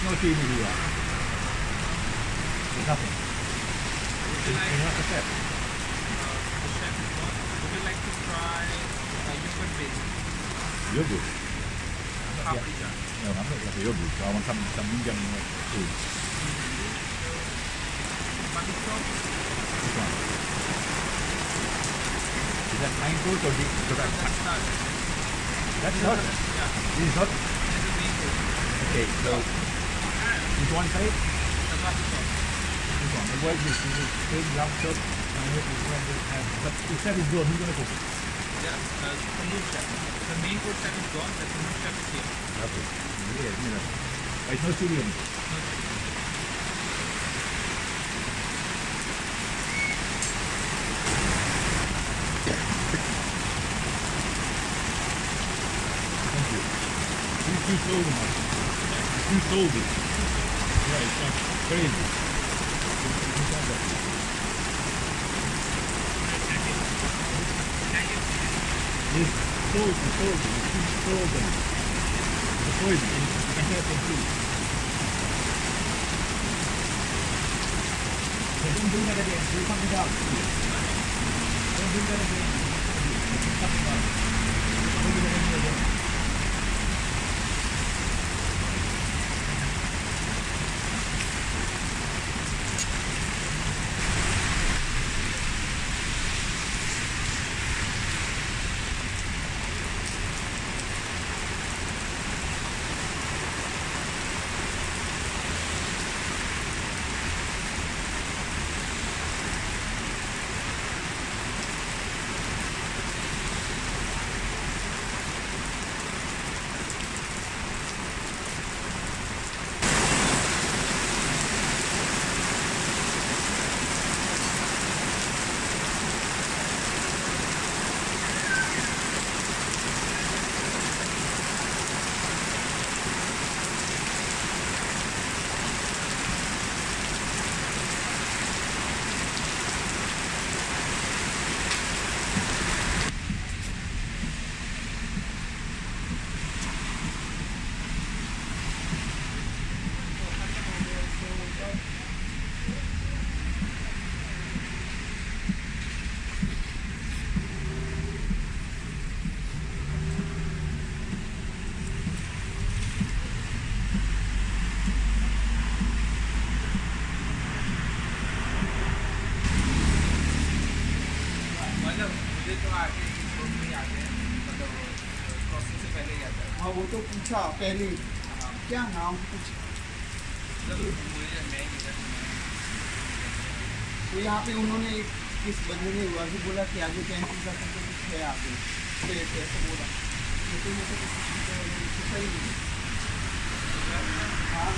What is no chili here? There's nothing. Would you like, It's not a step. uh, chef is. Would you like to try uh, yogurt base? Yogurt. Paprika. No, I'm not like a yogurt. I want some some Indian food. Butter sauce? This one. Is that fine or this? That's not. That's not. Yeah, This is not. this is main. Okay, so Which one side? The It works this. Is big, round. And I hope it's going to have. But if that is gone, who's going to cook it? Yeah, uh, the mood chef. The main chef is gone, but the mood chef is here. Okay. Yeah, you know. Oh, no studio. No studio. Thank you. Who sold them? Who sold it? Crazy. Есть солнце, солнце, летит солнце. Какой же, хотят идти. Bunun bunlara da bir bakacağız. Bunun bunlara da bir bakacağız. अच्छा पहली क्या नाम कुछ तो यहाँ पे उन्होंने एक किस बंदे ने हुआ भी बोला कि आगे कैंसिल कर सकते कुछ है आगे ऐसे बोला लेकिन मुझे कुछ सही नहीं हाँ